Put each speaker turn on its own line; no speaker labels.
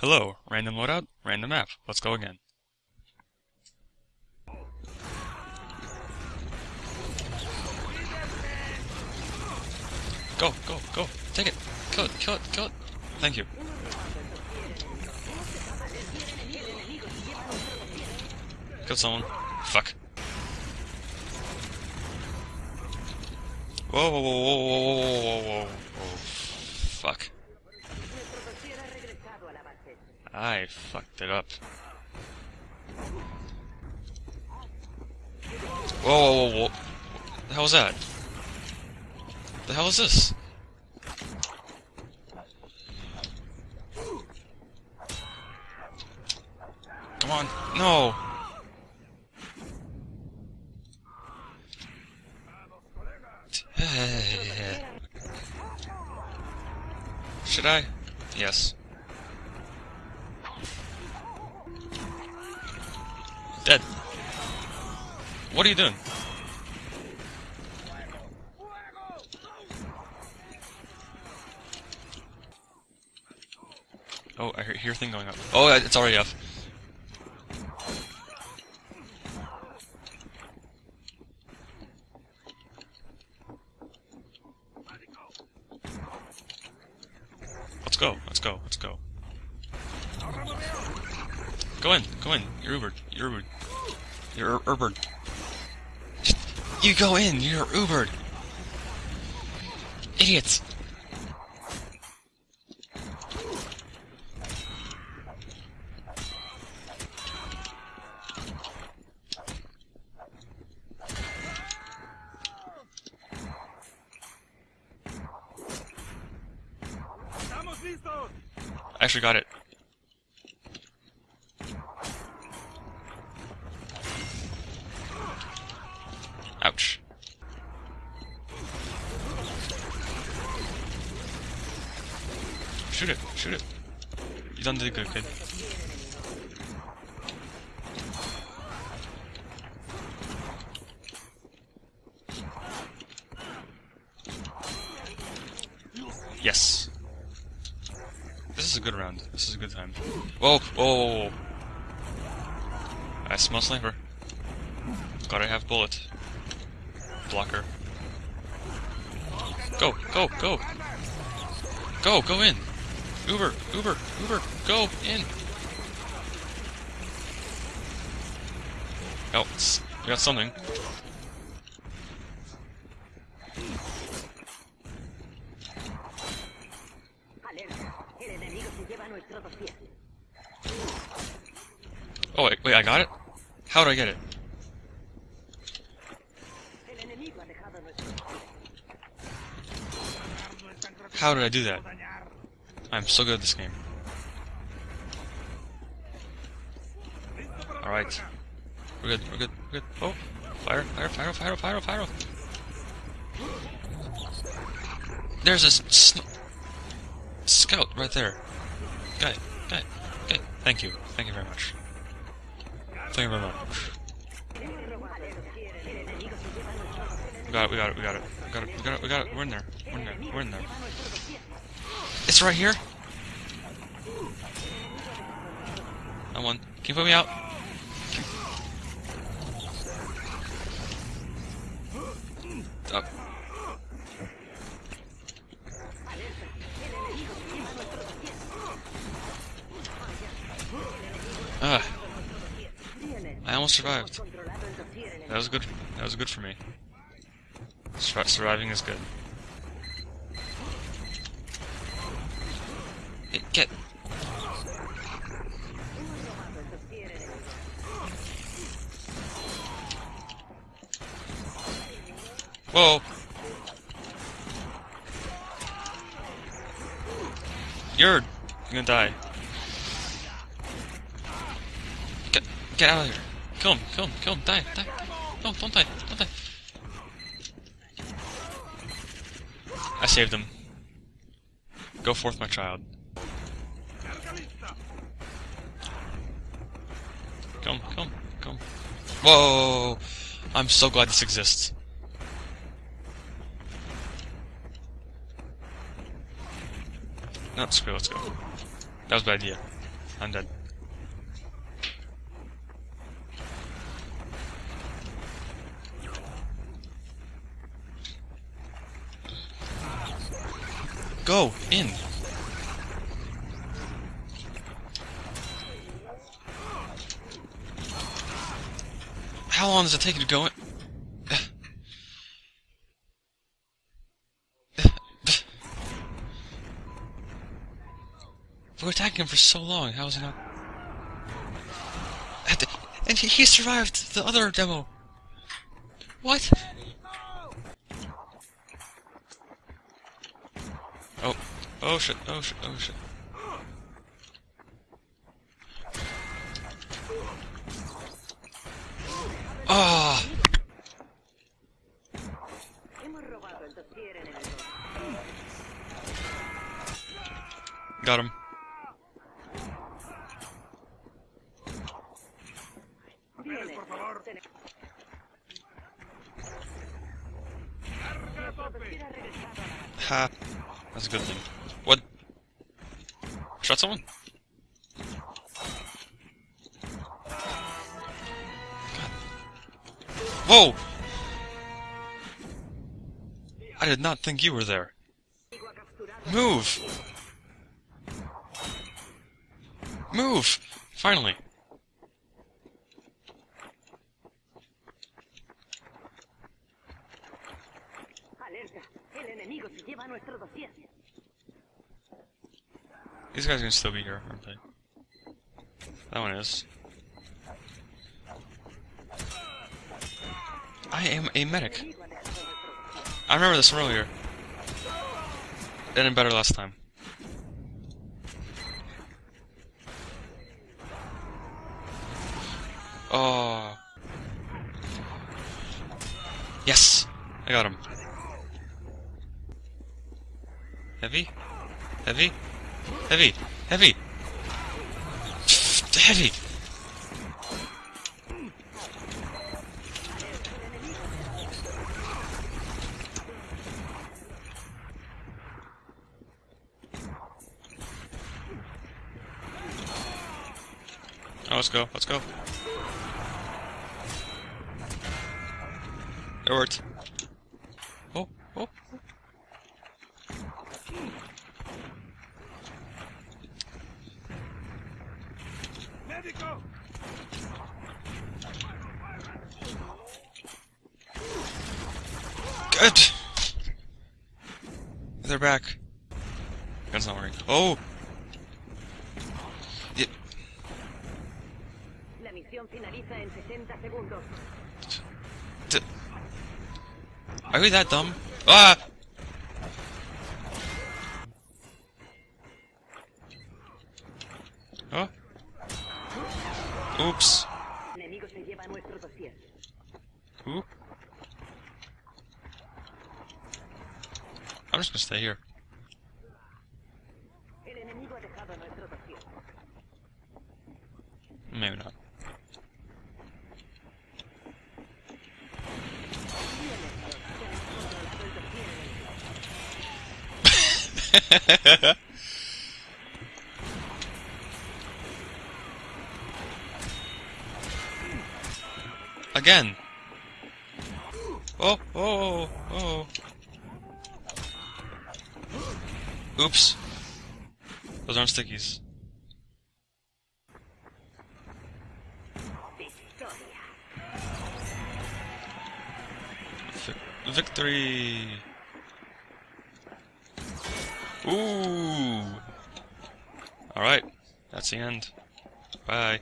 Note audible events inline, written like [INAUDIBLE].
Hello, random loadout, random map. Let's go again. Go, go, go. Take it. Kill it, kill it, kill it. Thank you. Kill someone. Fuck. Whoa, whoa, whoa, whoa, whoa, whoa, whoa, whoa, whoa. Fuck. I fucked it up. Whoa, whoa, whoa, whoa. The hell was that? The hell is this? Come on. No! Should I? Yes. Dead. What are you doing? Oh, I hear a thing going up. Oh, it's already up. Let's go, let's go, let's go. Go in, go in. You're Ubered. You're Ubered. You're Ubered. You go in, you're Ubered. Idiots. I actually got it. Shoot it. You done did good, kid. Yes. This is a good round. This is a good time. Whoa, whoa. I smell sniper. Gotta have bullet. Blocker. Go, go, go! Go, go in! Uber, Uber, Uber, go in! Oh, we got something. Oh, wait, wait, I got it? How did I get it? How did I do that? I'm so good at this game. Alright. We're good, we're good, we're good. Oh! Fire, fire, fire, fire, fire, fire! There's a scout right there. Guy, guy, guy. Thank you. Thank you very much. Thank you very much. We got it, we got it, we got it. We got it, we got it, we got it. We're in there. We're in there. We're in there. It's right here. I won. Can you put me out? Up. Ah. I almost survived. That was good. That was good for me. Sur surviving is good. Get. Whoa. You're gonna die. Get, get out of here. Kill him, kill him, kill him, die, die. No, don't die, don't die. I saved him. Go forth, my child. Come, come, come. Whoa! I'm so glad this exists. No, screw let's go. That was a bad idea. I'm dead. Go in. How long does it take you to go in? We're attacking him for so long. How is he not? And he, he survived the other demo. What? Oh. Oh shit. Oh shit. Oh shit. Ah! Got him. Ha. That's a good thing. What? Shot someone? Whoa! I did not think you were there. Move! Move! Finally.
Alerta, el enemigo se lleva nuestro dossier.
These guys can still be here, aren't they? That one is. I am a medic. I remember this from earlier. It ended better last time. Yes! I got him. Heavy? Heavy? Heavy! Heavy! Heavy! Oh, let's go, let's go. It worked. Oh, oh. Good! They're back. Gun's not working. Oh! Yeah. Are we that dumb? Ah! Oh? Oops. Who? I'm just gonna stay here. Maybe not. [LAUGHS] Again. Oh, oh, oh, oh. Oops. Those aren't stickies. Victory! Ooh! Alright, that's the end. Bye.